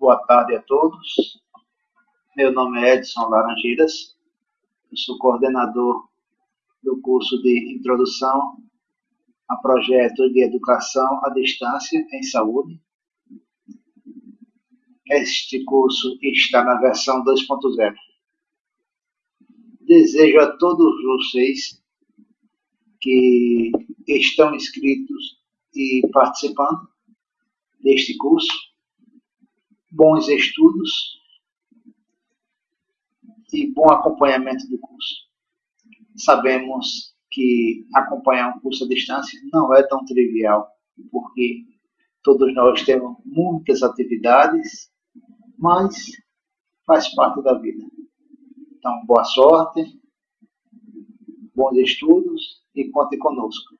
boa tarde a todos. Meu nome é Edson Laranjeiras, eu sou coordenador do curso de Introdução a Projeto de Educação à Distância em Saúde. Este curso está na versão 2.0. Desejo a todos vocês que estão inscritos e participando deste curso bons estudos e bom acompanhamento do curso. Sabemos que acompanhar um curso à distância não é tão trivial, porque todos nós temos muitas atividades, mas faz parte da vida. Então, boa sorte, bons estudos e conte conosco.